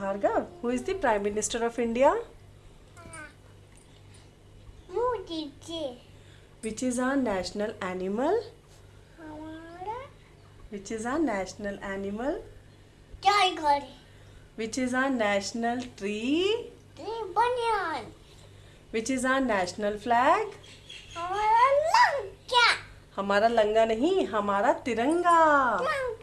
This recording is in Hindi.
Bhargav, who is the Prime Minister of India? Modi ji. Which is our national animal? Which is our national animal? Tiger. Which is our national tree? Tree banyan. Which is our national flag? हमारा लंका हमारा लंगा नहीं हमारा तिरंगा लंका